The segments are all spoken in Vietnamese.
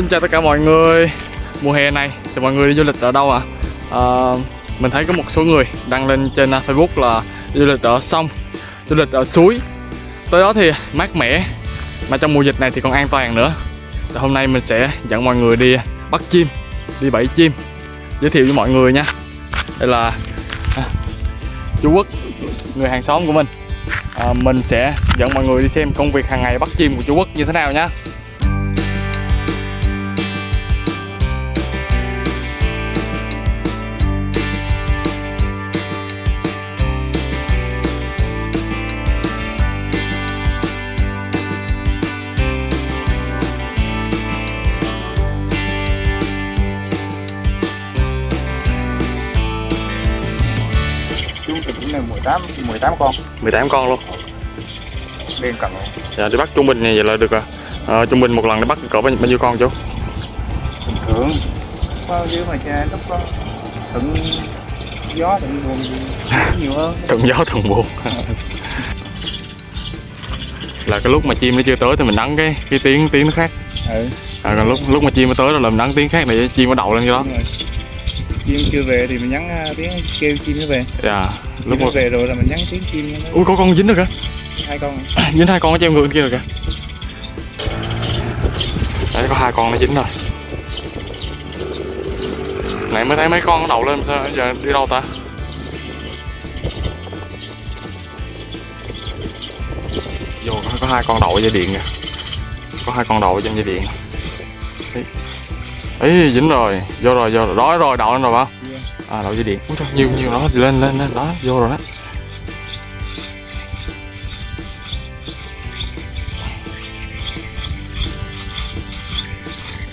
Xin chào tất cả mọi người. Mùa hè này thì mọi người đi du lịch ở đâu ạ? À? mình thấy có một số người đăng lên trên à, Facebook là du lịch ở sông Du lịch ở suối. Tới đó thì mát mẻ Mà trong mùa dịch này thì còn an toàn nữa. Thì Hôm nay mình sẽ dẫn mọi người đi bắt chim Đi bẫy chim. Giới thiệu với mọi người nha. Đây là à, chú Quốc Người hàng xóm của mình. À, Mình sẽ dẫn mọi người đi xem công việc hàng ngày bắt chim của chú Quốc như thế nào nhé 18 18 con. 18 con luôn. Đen cần luôn. Dạ đi bắt trung bình này vậy là được rồi à, Trung bình một lần để bắt cỡ bao, bao nhiêu con chú? Bình thường. Có dưới mà cha lúc có thuận gió thuận buồn thì nhiều hơn. Thuận gió thuận buồn. Là cái lúc mà chim nó chưa tới thì mình nắng cái cái tiếng tiếng nó khác. Ừ. À, còn lúc lúc mà chim nó tới rồi là mình nắng tiếng khác để chim nó đậu lên cái đó. Chim chưa về thì mình nhắn à, tiếng kêu chim nó về. Dạ lúc nó về rồi là mình nhắn tiếng chim nó Ui có con dính được kìa. Hai con. Dính hai con ở treo ngược bên kia rồi kìa. Đấy có hai con nó dính rồi. Nãy mới thấy mấy con nó đậu lên sao giờ đi đâu ta? Vô có, hai con đậu dây điện kìa. Có hai con đậu trên dây điện Ấy dính rồi. Vô rồi vô rồi. Đó rồi đậu lên rồi không À đậu dây điện. Úi trời, nhiều nhiều đó lên lên lên. Đó vô rồi đó.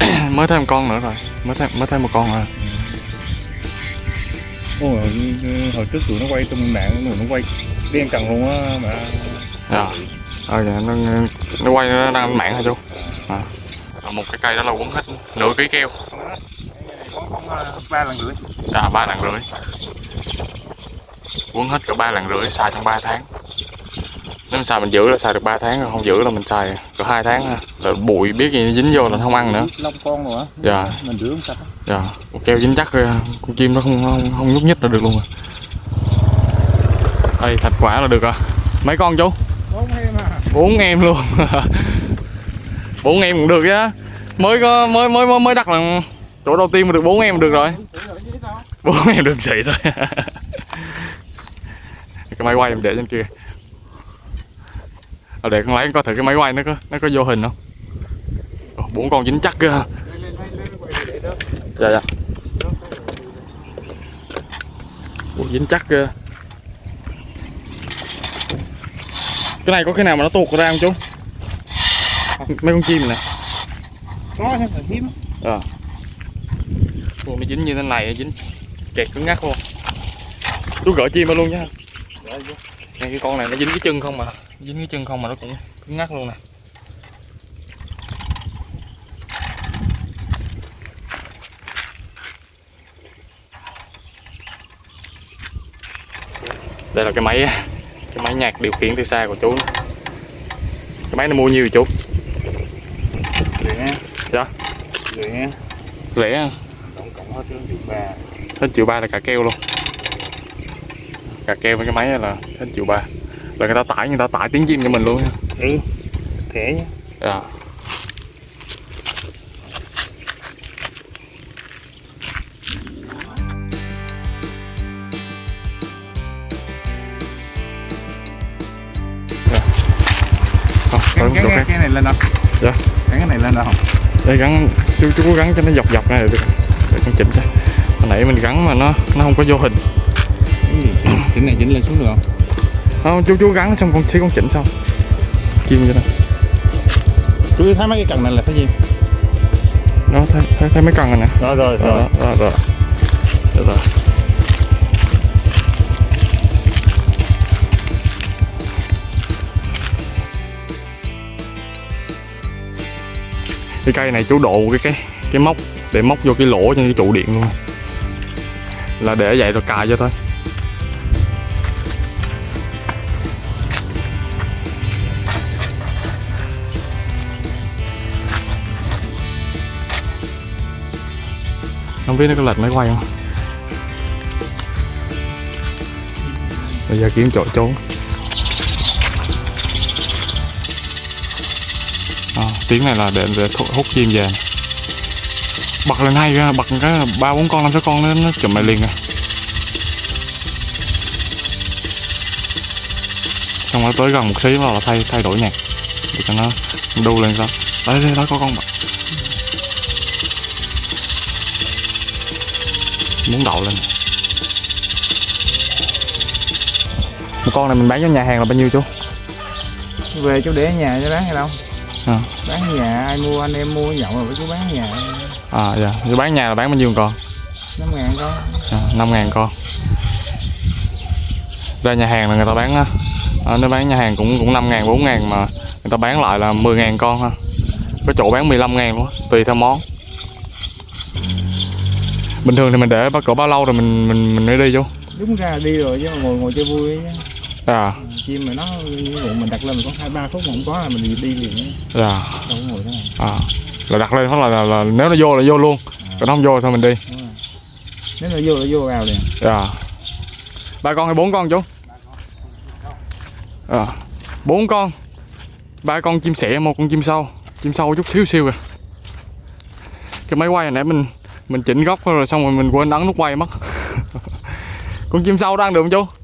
Mới thêm con nữa rồi. Mới thêm mới thêm một con rồi. Ôi, hồi, hồi trước tụi nó quay tung mạng tụi nó quay đen cần luôn á mà. Dạ. Ờ dạ, nó, nó quay nó đang mạng hả chú. À. Ở một cái cây đó là quấn hết nửa ký keo. Ba lần rưỡi à ba lần rưỡi. Quấn hết cỡ ba lần rưỡi xài trong 3 tháng. Nếu xài mình giữ là xài được 3 tháng không giữ là mình xài cỡ hai tháng là bụi biết gì nó dính vô là không ăn nữa. Lông con rồi á Dạ. mình rửa không sạch dạ. Con keo dính chắc con chim nó không không, không nhúc nhích là được luôn rồi. Đây thành quả là được rồi mấy con chú? Bốn em à. Bốn em luôn. Bốn em cũng được á mới có mới mới mới mới đặt là chỗ đầu tiên mà được bốn em được rồi. Bốn em được xị rồi cái máy quay em để trên kia. À, để con lấy coi thử cái máy quay nó có nó có vô hình không? Bốn con dính chắc kìa. Dạ dạ. Ủa, dính chắc kìa. Cái này có cái nào mà nó tuột ra không chú? Mấy con chim này có thêm phải hiếm. Ờ. Ủa, nó dính như thế này dính kẹt cứng ngắc luôn. Chú gỡ chim ra luôn nha. Ngay cái con này nó dính cái chân không mà. Dính cái chân không mà nó cũng cứng ngắc luôn nè. Đây là cái máy cái máy nhạc điều khiển từ xa của chú cái máy này mua nhiêu chú rẻ dạ rẻ. Rẻ à? tổng cộng hết triệu ba. Hết triệu ba là cả keo luôn. Cả keo với cái máy là hết triệu ba. Là người ta tải người ta tải tiếng chim cho mình luôn nha ừ thẻ nhá dạ. Dạ. Không, cái, cái, cái, này lên đâu? Dạ. cái cái này lên đâu? Đây gắn chú, chú cố gắng cho nó dọc dọc này được. Để con chỉnh cho. Hồi nãy mình gắn mà nó nó không có vô hình. Chỉnh này chỉnh lên xuống được không? Không chú chú gắn xong con xíu con chỉnh xong kim cho nó chú thấy mấy cái cần này là cái gì? Đó thấy thấy, thấy mấy con rồi nè. Rồi rồi rồi. rồi rồi rồi rồi cái cây này chú độ cái cái cái móc, để móc vô cái lỗ trong cái trụ điện luôn. Là để vậy rồi cài cho thôi. Không biết nó có lệch máy quay không? Bây giờ kiếm chỗ trốn. À, tiếng này là để, để hút chim về. Bật lên hay bật cái ba bốn con năm sáu con nó nó chụm lại liền à. Xong rồi tới gần một xí là thay thay đổi nhạc. Để cho nó đu lên sao đấy đấy đó có con bật. Muốn đậu lên. Một con này mình bán cho nhà hàng là bao nhiêu chú? Về chú để ở nhà cho bán hay đâu? Bán nhà ai mua anh em mua nhậu rồi với chú bán nhà. À dạ. Như bán nhà là bán bao nhiêu con? Năm ngàn con. À, 5 ngàn con. Ra nhà hàng là người ta bán á à, nếu bán nhà hàng cũng cũng 5 ngàn 4 ngàn mà người ta bán lại là 10 ngàn con ha có chỗ bán 15 ngàn luôn tùy theo món. Bình thường thì mình để bao cỡ bao lâu rồi mình mình mình mới đi chú đúng ra đi rồi chứ ngồi ngồi chơi vui chứ à chim mà nó mình đặt lên mình có hai ba phút mà không có là mình đi, liền dạ. Đâu có ngồi này à là đặt lên phát là, là, là nếu nó vô là vô luôn. Còn nó không vô thì thôi mình đi. Nếu nó vô là vô vào liền. Dạ. Ba con hay bốn con chú? À bốn con. Ba con chim sẻ một con chim sâu. Chim sâu chút xíu xíu kìa. Cái máy quay hồi nãy mình mình chỉnh góc rồi xong rồi mình quên ấn nút quay mất. Con chim sâu đang được không chú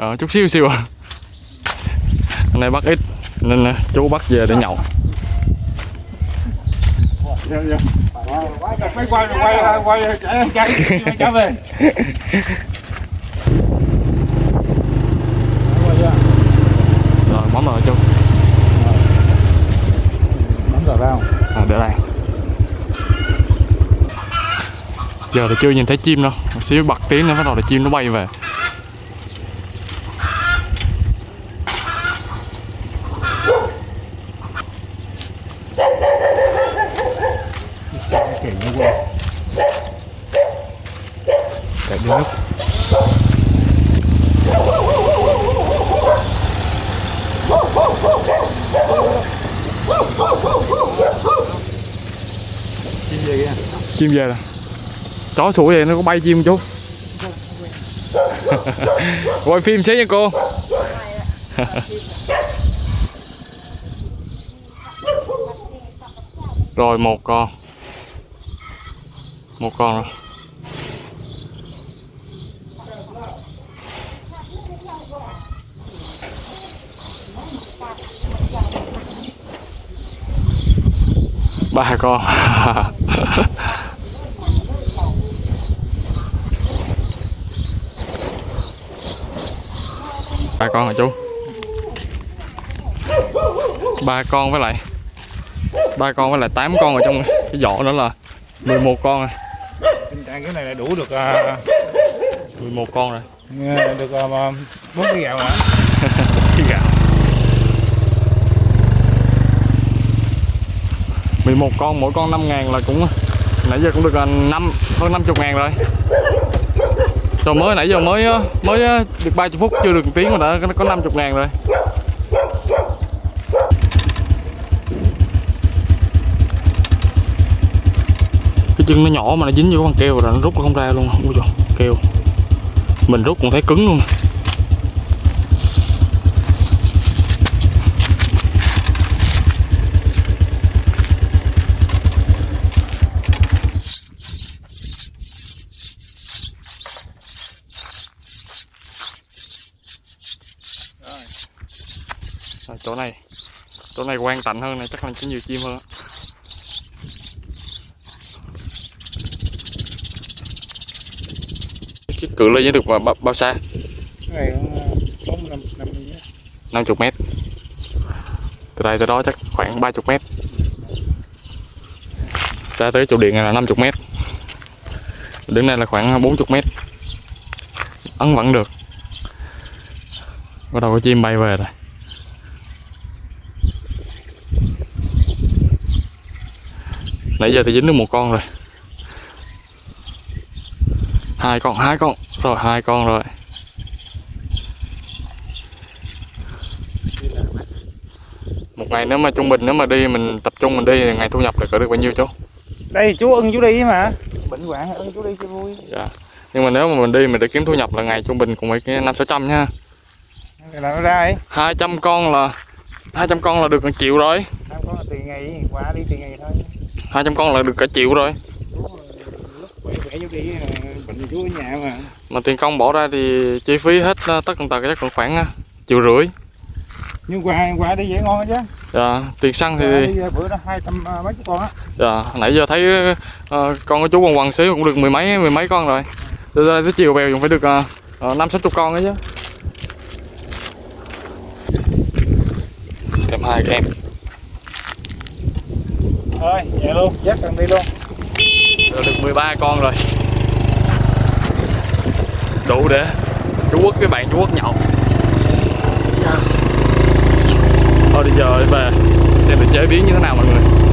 ờ chút xíu xíu à hôm nay bắt ít nên là chú bắt về để nhậu. Quay quay quay quay chạy chạy chạy về rồi món rồi chú bấm vào vào à, để đây giờ thì chưa nhìn thấy chim đâu. Một xíu bật tiếng nữa bắt đầu là chim nó bay về kiểu như vậy để đi nước chim gì kìa chim về rồi chó sủa vậy nó có bay chim chú quay phim xíu nha cô. Rồi một con. Một con rồi ba con ba con hả chú? Ba con với lại ba con với lại tám con ở trong cái giỏ nữa là 11 con rồi tình trạng cái này là đủ được à, 11 con rồi. được à, bốn cái gạo hả? Cái gạo. 11 con mỗi con 5 ngàn là cũng nãy giờ cũng được à, năm hơn 50 ngàn rồi rồi mới nãy giờ mới ờ, mới ờ, được 30 phút, chưa được một tiếng mà đã có 50 ngàn rồi. Cái chân nó nhỏ mà nó dính vô con keo rồi nó rút nó không ra luôn ui trời keo mình rút cũng thấy cứng luôn. Rồi, chỗ này. Chỗ này quan tạnh hơn này chắc là có nhiều chim hơn. Cái cự ly được bao, bao, xa? Này năm 50 mét. Từ đây tới đó chắc khoảng 30 mét. Ra tới chỗ điện này là 50 mét. Đứng đây là khoảng 40 mét. Ấn vẫn được. Bắt đầu có chim bay về rồi nãy giờ thì dính được một con rồi. Hai con hai con. Rồi hai con rồi. Một ngày nếu mà trung bình nếu mà đi mình tập trung mình đi thì ngày thu nhập được cỡ được bao nhiêu chú? Đây chú ưng chú đi mà. Bệnh hoạn ơn chú đi cho vui. Dạ. Nhưng mà nếu mà mình đi mình để kiếm thu nhập là ngày trung bình cũng phải năm sáu trăm nha. Là nó ra ấy. 200 con là 200 con là được cả triệu rồi. Năm có là tiền ngày qua đi tiền ngày thôi 200 con là được cả triệu rồi. Mà mà tiền công bỏ ra thì chi phí hết ờ, tất tần tật chắc còn khoảng ờ, triệu rưỡi. Nhưng qua qua đi dễ ngon chứ. Dạ tiền xăng thì bữa đó hai trăm ờ, mấy chục con á. Dạ nãy giờ thấy ờ, con của chú quần quần xíu cũng được mười mấy mười mấy con rồi. Từ đây tới chiều về cũng phải được năm sáu chục con ấy chứ. Thêm hai cái em thôi vậy luôn dắt cần đi luôn. Giờ được 13 con rồi. Đủ để Chú Quốc với bạn Chú Quốc nhậu. Thôi bây giờ về Xem được chế biến như thế nào mọi người